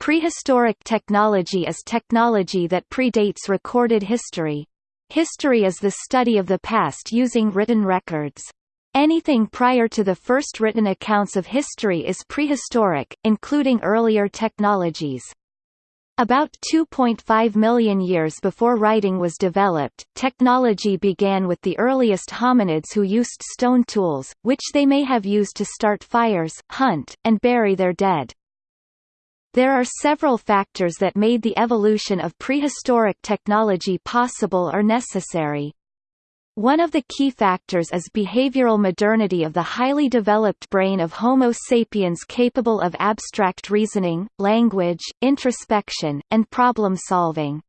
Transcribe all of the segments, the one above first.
Prehistoric technology is technology that predates recorded history. History is the study of the past using written records. Anything prior to the first written accounts of history is prehistoric, including earlier technologies. About 2.5 million years before writing was developed, technology began with the earliest hominids who used stone tools, which they may have used to start fires, hunt, and bury their dead. There are several factors that made the evolution of prehistoric technology possible or necessary. One of the key factors is behavioral modernity of the highly developed brain of Homo sapiens capable of abstract reasoning, language, introspection, and problem-solving.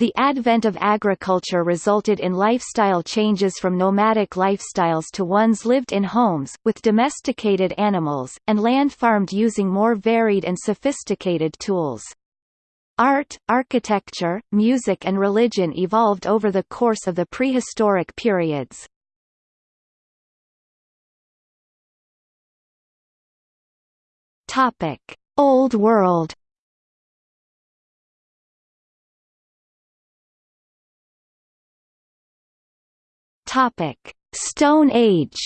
The advent of agriculture resulted in lifestyle changes from nomadic lifestyles to ones lived in homes, with domesticated animals, and land farmed using more varied and sophisticated tools. Art, architecture, music and religion evolved over the course of the prehistoric periods. Old World. Topic: Stone Age.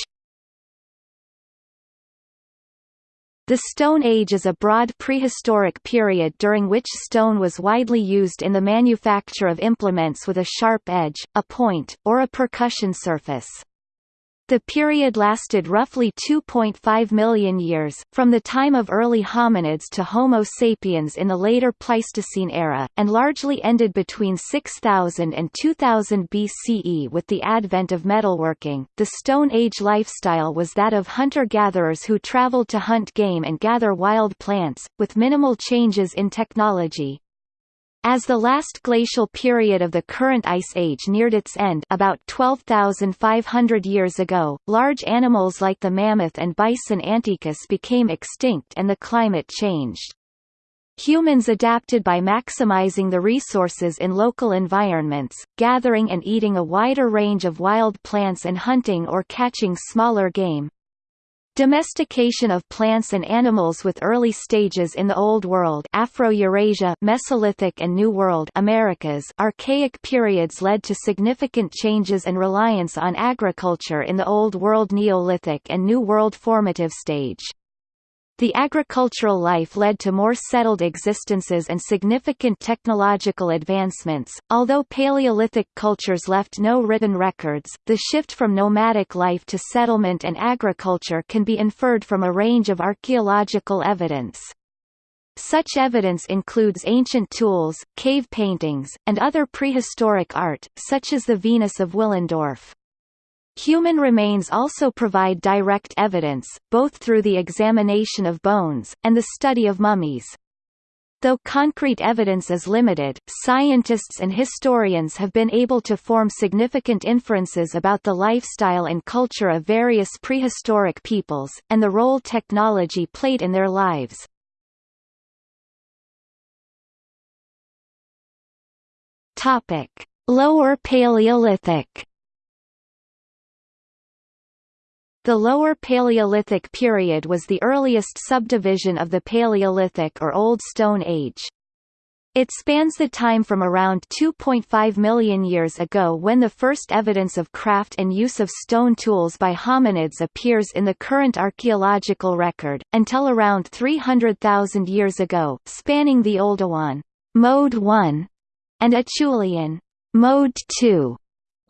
The Stone Age is a broad prehistoric period during which stone was widely used in the manufacture of implements with a sharp edge, a point, or a percussion surface. The period lasted roughly 2.5 million years, from the time of early hominids to Homo sapiens in the later Pleistocene era, and largely ended between 6000 and 2000 BCE with the advent of metalworking. The Stone Age lifestyle was that of hunter-gatherers who traveled to hunt game and gather wild plants, with minimal changes in technology. As the last glacial period of the current ice age neared its end about 12,500 years ago, large animals like the mammoth and bison antiquus became extinct and the climate changed. Humans adapted by maximizing the resources in local environments, gathering and eating a wider range of wild plants and hunting or catching smaller game. Domestication of plants and animals with early stages in the Old World Afro-Eurasia Mesolithic and New World Americas Archaic periods led to significant changes and reliance on agriculture in the Old World Neolithic and New World formative stage. The agricultural life led to more settled existences and significant technological advancements. Although Paleolithic cultures left no written records, the shift from nomadic life to settlement and agriculture can be inferred from a range of archaeological evidence. Such evidence includes ancient tools, cave paintings, and other prehistoric art, such as the Venus of Willendorf. Human remains also provide direct evidence, both through the examination of bones, and the study of mummies. Though concrete evidence is limited, scientists and historians have been able to form significant inferences about the lifestyle and culture of various prehistoric peoples, and the role technology played in their lives. Lower Paleolithic The Lower Paleolithic period was the earliest subdivision of the Paleolithic or Old Stone Age. It spans the time from around 2.5 million years ago when the first evidence of craft and use of stone tools by hominids appears in the current archaeological record, until around 300,000 years ago, spanning the Oldowan Mode 1 and Acheulean Mode 2.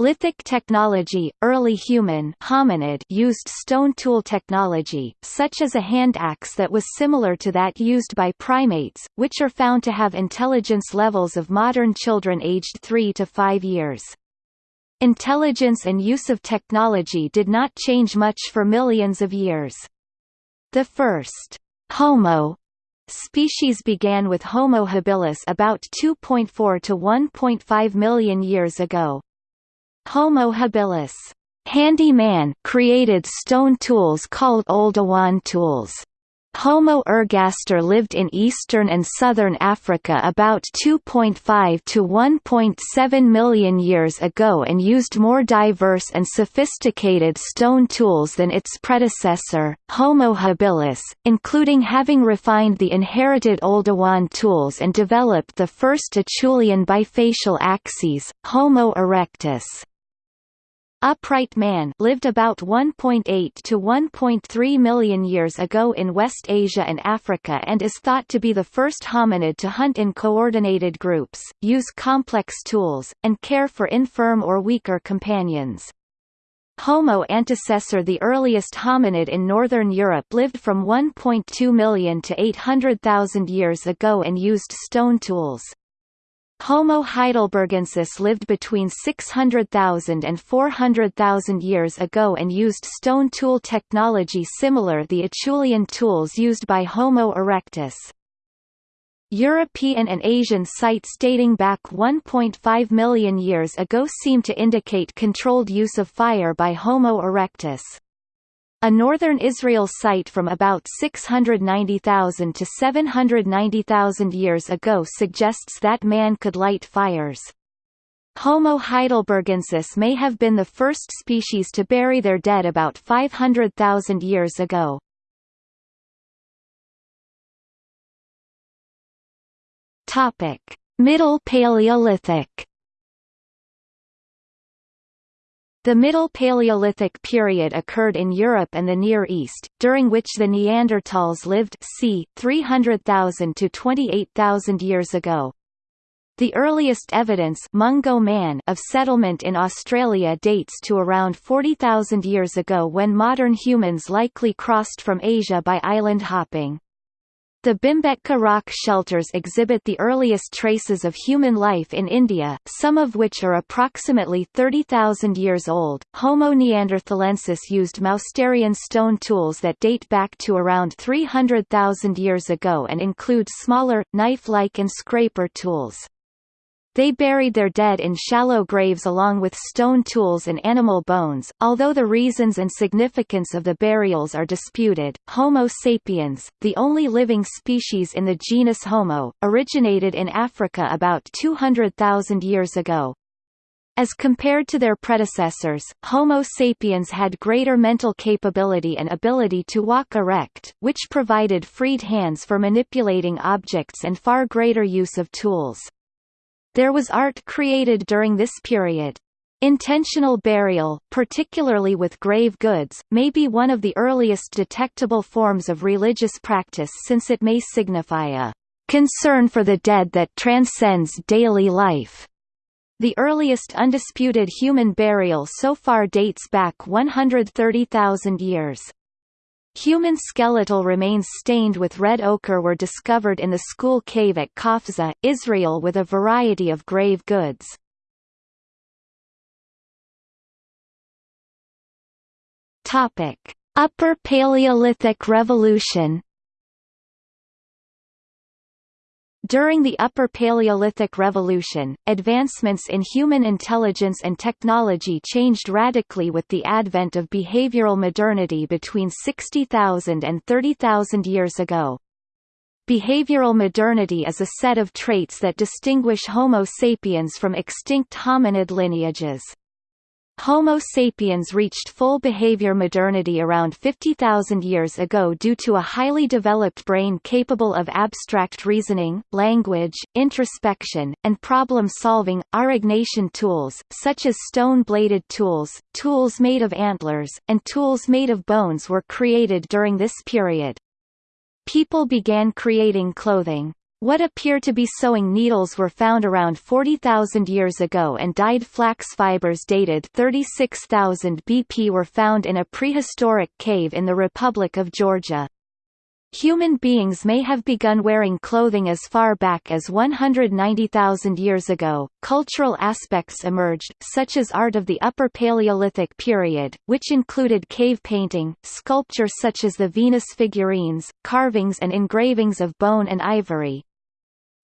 Lithic technology, early human hominid used stone tool technology, such as a hand axe that was similar to that used by primates, which are found to have intelligence levels of modern children aged 3 to 5 years. Intelligence and use of technology did not change much for millions of years. The first Homo species began with Homo habilis about 2.4 to 1.5 million years ago, Homo habilis handy man created stone tools called Oldowan tools. Homo ergaster lived in eastern and southern Africa about 2.5 to 1.7 million years ago and used more diverse and sophisticated stone tools than its predecessor, Homo habilis, including having refined the inherited Oldowan tools and developed the first Acheulean bifacial axes, Homo erectus. Upright Man lived about 1.8 to 1.3 million years ago in West Asia and Africa and is thought to be the first hominid to hunt in coordinated groups, use complex tools, and care for infirm or weaker companions. Homo antecessor the earliest hominid in northern Europe lived from 1.2 million to 800,000 years ago and used stone tools. Homo heidelbergensis lived between 600,000 and 400,000 years ago and used stone tool technology similar the Acheulean tools used by Homo erectus. European and Asian sites dating back 1.5 million years ago seem to indicate controlled use of fire by Homo erectus. A northern Israel site from about 690,000 to 790,000 years ago suggests that man could light fires. Homo heidelbergensis may have been the first species to bury their dead about 500,000 years ago. Middle Paleolithic The Middle Paleolithic period occurred in Europe and the Near East, during which the Neanderthals lived c. 300,000 to 28,000 years ago. The earliest evidence Mungo Man of settlement in Australia dates to around 40,000 years ago when modern humans likely crossed from Asia by island hopping. The Bhimbetka rock shelters exhibit the earliest traces of human life in India, some of which are approximately 30,000 years old. Homo neanderthalensis used Mousterian stone tools that date back to around 300,000 years ago and include smaller, knife-like and scraper tools. They buried their dead in shallow graves along with stone tools and animal bones. Although the reasons and significance of the burials are disputed, Homo sapiens, the only living species in the genus Homo, originated in Africa about 200,000 years ago. As compared to their predecessors, Homo sapiens had greater mental capability and ability to walk erect, which provided freed hands for manipulating objects and far greater use of tools. There was art created during this period. Intentional burial, particularly with grave goods, may be one of the earliest detectable forms of religious practice since it may signify a concern for the dead that transcends daily life. The earliest undisputed human burial so far dates back 130,000 years. Human skeletal remains stained with red ochre were discovered in the Skhul Cave at Qafzeh, Israel with a variety of grave goods. Upper Paleolithic Revolution During the Upper Paleolithic Revolution, advancements in human intelligence and technology changed radically with the advent of behavioral modernity between 60,000 and 30,000 years ago. Behavioral modernity is a set of traits that distinguish Homo sapiens from extinct hominid lineages. Homo sapiens reached full behavior modernity around 50,000 years ago due to a highly developed brain capable of abstract reasoning, language, introspection, and problem-solving. Aurignacian tools, such as stone-bladed tools, tools made of antlers, and tools made of bones were created during this period. People began creating clothing. What appear to be sewing needles were found around 40,000 years ago and dyed flax fibers dated 36,000 BP were found in a prehistoric cave in the Republic of Georgia. Human beings may have begun wearing clothing as far back as 190,000 years ago. Cultural aspects emerged, such as art of the Upper Paleolithic period, which included cave painting, sculpture such as the Venus figurines, carvings and engravings of bone and ivory,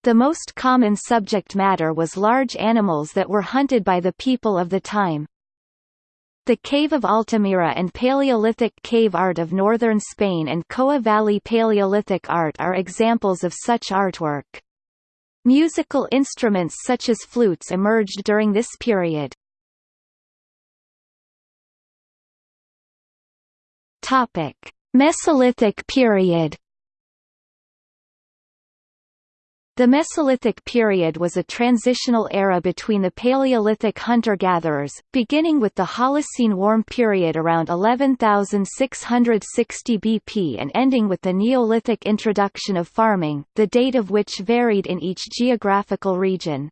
the most common subject matter was large animals that were hunted by the people of the time. The Cave of Altamira and Paleolithic cave art of northern Spain and Coa Valley Paleolithic art are examples of such artwork. Musical instruments such as flutes emerged during this period. Mesolithic period. The Mesolithic period was a transitional era between the Paleolithic hunter-gatherers, beginning with the Holocene warm period around 11,660 BP and ending with the Neolithic introduction of farming, the date of which varied in each geographical region.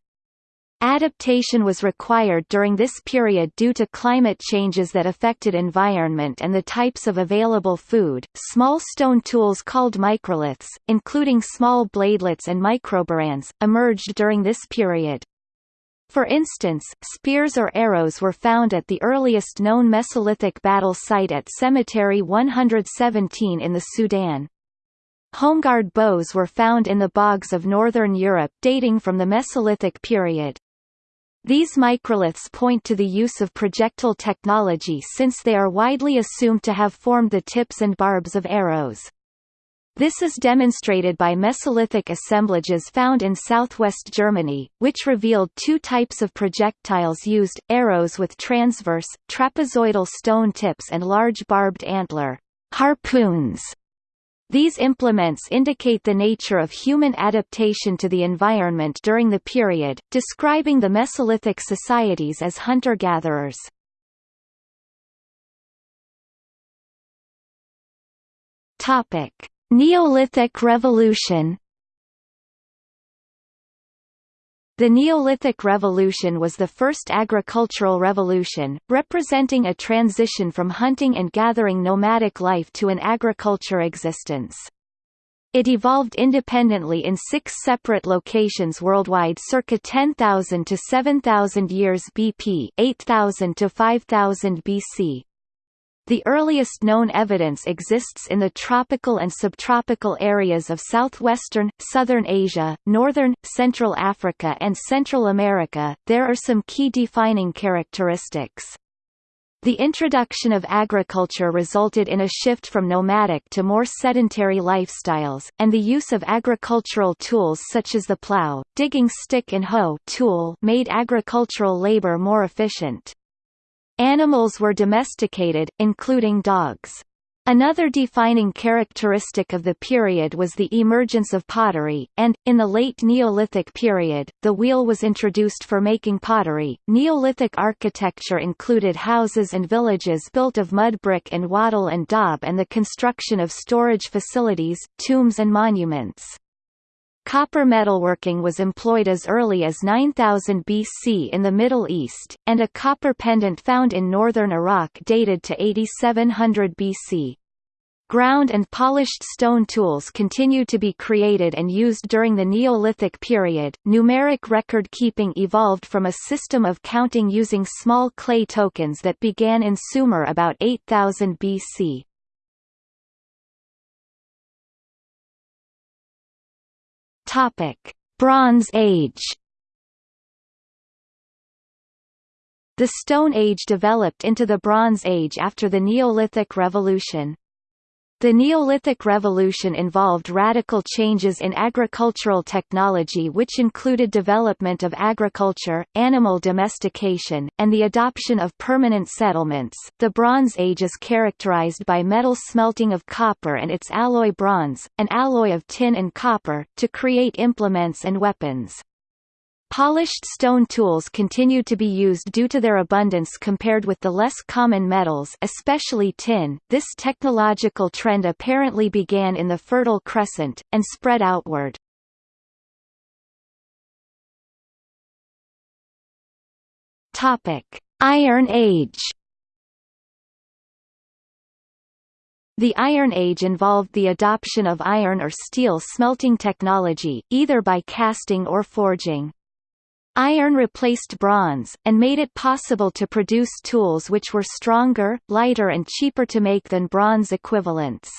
Adaptation was required during this period due to climate changes that affected environment and the types of available food. Small stone tools called microliths, including small bladelets and microburins, emerged during this period. For instance, spears or arrows were found at the earliest known Mesolithic battle site at Cemetery 117 in the Sudan. Holmegaard bows were found in the bogs of northern Europe dating from the Mesolithic period. These microliths point to the use of projectile technology since they are widely assumed to have formed the tips and barbs of arrows. This is demonstrated by Mesolithic assemblages found in southwest Germany, which revealed two types of projectiles used, arrows with transverse, trapezoidal stone tips and large barbed antler harpoons these implements indicate the nature of human adaptation to the environment during the period, describing the Mesolithic societies as hunter-gatherers. Neolithic Revolution The Neolithic Revolution was the first agricultural revolution, representing a transition from hunting and gathering nomadic life to an agriculture existence. It evolved independently in six separate locations worldwide circa 10,000 to 7,000 years BP 8,000 to 5,000 BC. The earliest known evidence exists in the tropical and subtropical areas of southwestern, southern Asia, northern, Central Africa and Central America. There are some key defining characteristics. The introduction of agriculture resulted in a shift from nomadic to more sedentary lifestyles, and the use of agricultural tools such as the plow, digging stick and hoe tool made agricultural labor more efficient. Animals were domesticated, including dogs. Another defining characteristic of the period was the emergence of pottery, and, in the late Neolithic period, the wheel was introduced for making pottery. Neolithic architecture included houses and villages built of mud brick and wattle and daub and the construction of storage facilities, tombs and monuments. Copper metalworking was employed as early as 9000 BC in the Middle East, and a copper pendant found in northern Iraq dated to 8700 BC. Ground and polished stone tools continued to be created and used during the Neolithic period. Numeric record keeping evolved from a system of counting using small clay tokens that began in Sumer about 8000 BC. Topic: Bronze Age. The Stone Age developed into the Bronze Age after the Neolithic Revolution. The Neolithic Revolution involved radical changes in agricultural technology which included development of agriculture, animal domestication, and the adoption of permanent settlements. The Bronze Age is characterized by metal smelting of copper and its alloy bronze, an alloy of tin and copper, to create implements and weapons. Polished stone tools continued to be used due to their abundance compared with the less common metals especially tin. This technological trend apparently began in the Fertile Crescent, and spread outward. Iron Age The Iron Age involved the adoption of iron or steel smelting technology, either by casting or forging. Iron replaced bronze, and made it possible to produce tools which were stronger, lighter and cheaper to make than bronze equivalents.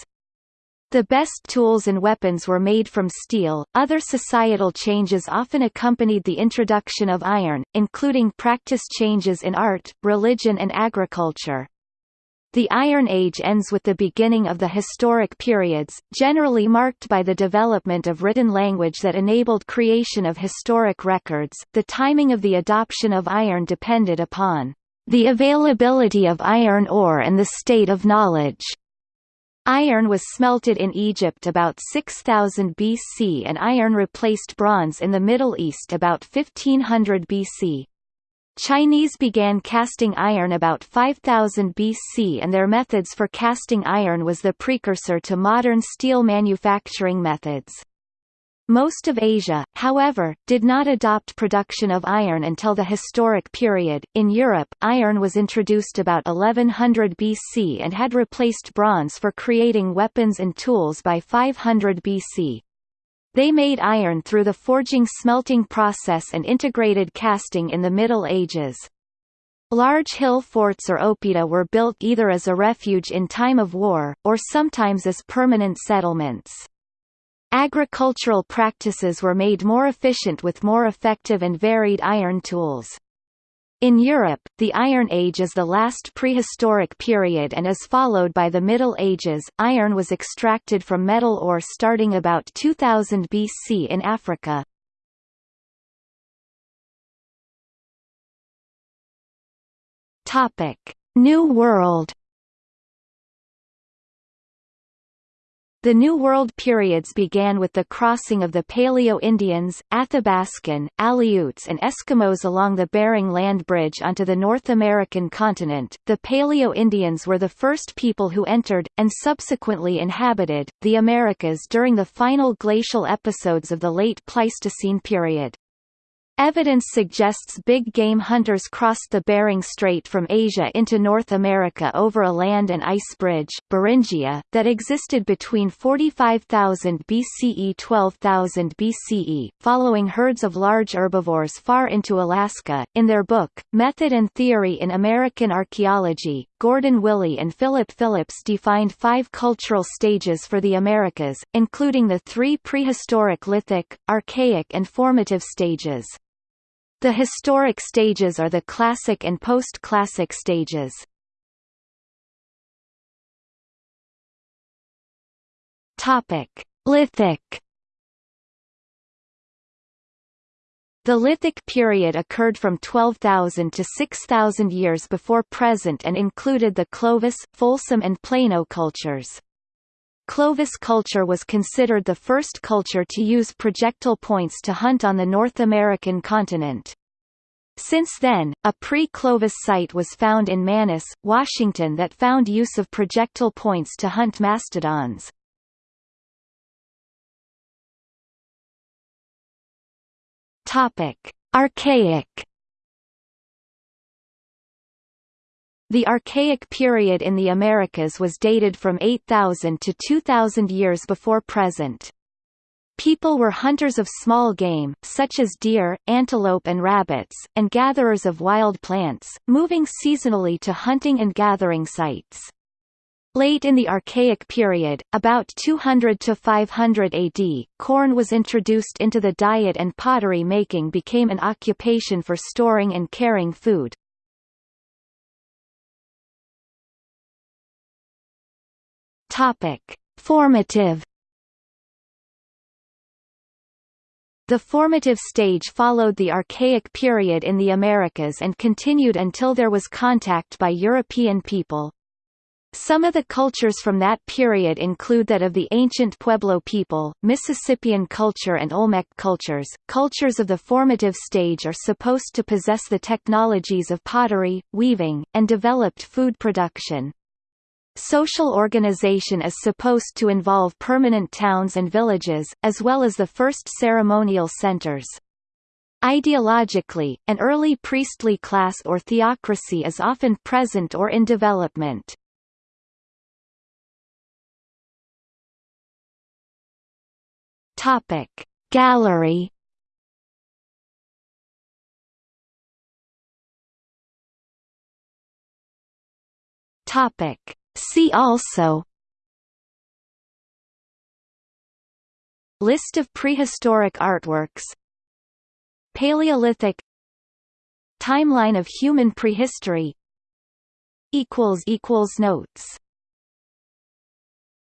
The best tools and weapons were made from steel. Other societal changes often accompanied the introduction of iron, including practice changes in art, religion, and agriculture. The Iron Age ends with the beginning of the historic periods, generally marked by the development of written language that enabled creation of historic records. The timing of the adoption of iron depended upon the availability of iron ore and the state of knowledge. Iron was smelted in Egypt about 6000 BC and iron replaced bronze in the Middle East about 1500 BC. Chinese began casting iron about 5000 BC and their methods for casting iron was the precursor to modern steel manufacturing methods. Most of Asia, however, did not adopt production of iron until the historic period. In Europe, iron was introduced about 1100 BC and had replaced bronze for creating weapons and tools by 500 BC. They made iron through the forging smelting process and integrated casting in the Middle Ages. Large hill forts or oppida were built either as a refuge in time of war, or sometimes as permanent settlements. Agricultural practices were made more efficient with more effective and varied iron tools. In Europe, the Iron Age is the last prehistoric period and is followed by the Middle Ages. Iron was extracted from metal ore starting about 2000 BC in Africa. Topic: New World The New World periods began with the crossing of the Paleo-Indians, Athabascan, Aleuts and Eskimos along the Bering Land Bridge onto the North American continent. The Paleo-Indians were the first people who entered, and subsequently inhabited, the Americas during the final glacial episodes of the late Pleistocene period. Evidence suggests big game hunters crossed the Bering Strait from Asia into North America over a land and ice bridge Beringia, that existed between 45,000 BCE 12,000 BCE, following herds of large herbivores far into Alaska. In their book, Method and Theory in American Archaeology, Gordon Willey and Philip Phillips defined five cultural stages for the Americas, including the three prehistoric lithic, archaic and formative stages. The historic stages are the classic and post-classic stages. Topic: Lithic The Lithic period occurred from 12,000 to 6,000 years before present and included the Clovis, Folsom and Plano cultures. Clovis culture was considered the first culture to use projectile points to hunt on the North American continent. Since then, a pre-Clovis site was found in Manis, Washington that found use of projectile points to hunt mastodons. Archaic The Archaic period in the Americas was dated from 8,000 to 2,000 years before present. People were hunters of small game, such as deer, antelope and rabbits, and gatherers of wild plants, moving seasonally to hunting and gathering sites. Late in the Archaic period, about 200 to 500 AD, corn was introduced into the diet and pottery making became an occupation for storing and carrying food. Topic: Formative The formative stage followed the Archaic period in the Americas and continued until there was contact by European people. Some of the cultures from that period include that of the ancient Pueblo people, Mississippian culture and Olmec cultures. Cultures of the formative stage are supposed to possess the technologies of pottery, weaving, and developed food production. Social organization is supposed to involve permanent towns and villages, as well as the first ceremonial centers. Ideologically, an early priestly class or theocracy is often present or in development. Gallery Topic See also. List of prehistoric artworks. Paleolithic. Timeline of human prehistory. Notes.